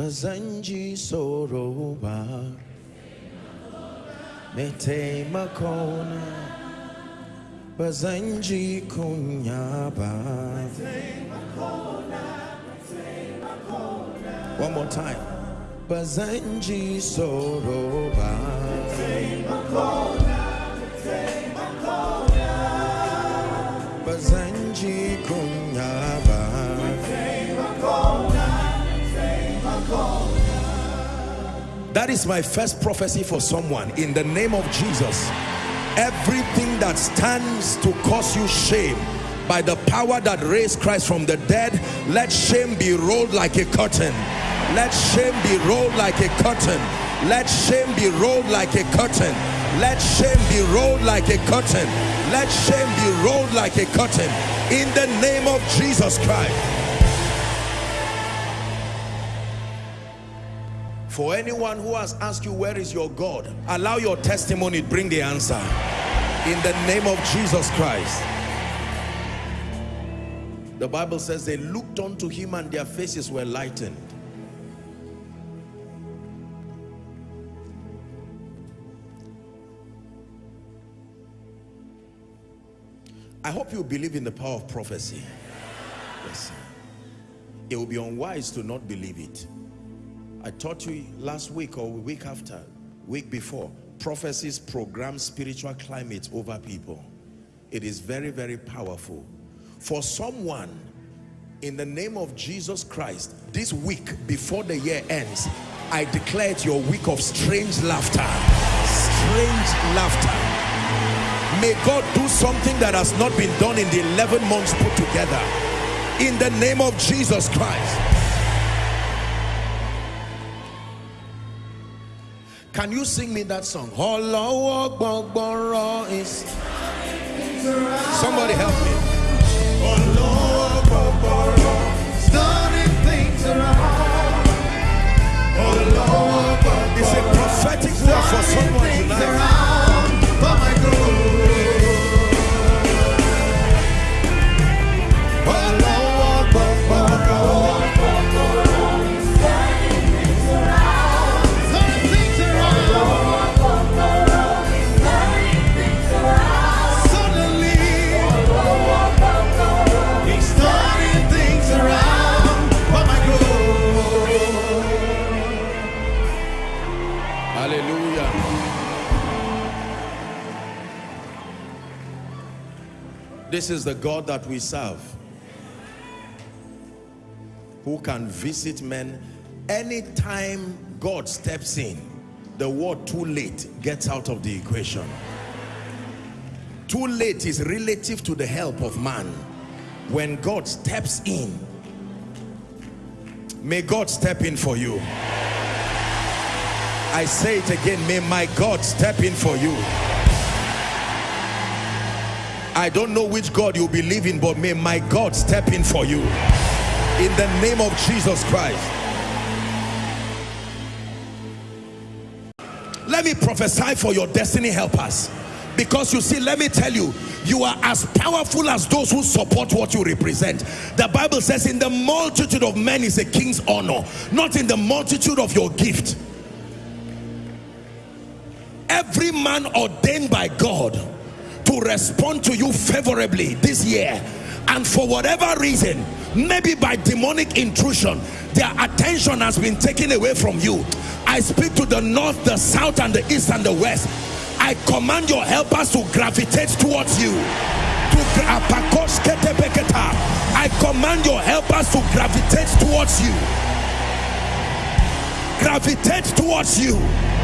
Bazanji Soroba. Mete Makona. Bazanji Kunyaba. One more time. Bazanji Soroba. Bazanji That is my first prophecy for someone in the name of Jesus. Everything that stands to cause you shame by the power that raised Christ from the dead, let shame be rolled like a curtain. Let shame be rolled like a curtain. Let shame be rolled like a curtain. Let shame be rolled like a curtain. Let shame be rolled like a curtain. In the name of Jesus Christ. For anyone who has asked you, where is your God? Allow your testimony, to bring the answer. In the name of Jesus Christ. The Bible says they looked unto him and their faces were lightened. I hope you believe in the power of prophecy. Yes. It will be unwise to not believe it. I taught you last week or week after, week before, prophecies program spiritual climate over people. It is very, very powerful. For someone, in the name of Jesus Christ, this week before the year ends, I declare it your week of strange laughter. Strange laughter. May God do something that has not been done in the 11 months put together. In the name of Jesus Christ. Can you sing me that song? Somebody help me. This is the God that we serve. Who can visit men anytime God steps in. The word too late gets out of the equation. Too late is relative to the help of man. When God steps in, may God step in for you. I say it again, may my God step in for you. I don't know which God you believe in, but may my God step in for you. In the name of Jesus Christ. Let me prophesy for your destiny helpers. Because you see, let me tell you, you are as powerful as those who support what you represent. The Bible says in the multitude of men is a king's honor, not in the multitude of your gift. Every man ordained by God to respond to you favorably this year. And for whatever reason maybe by demonic intrusion their attention has been taken away from you. I speak to the north the south and the east and the west. I command your helpers to gravitate towards you. I command your helpers to gravitate towards you. Gravitate towards you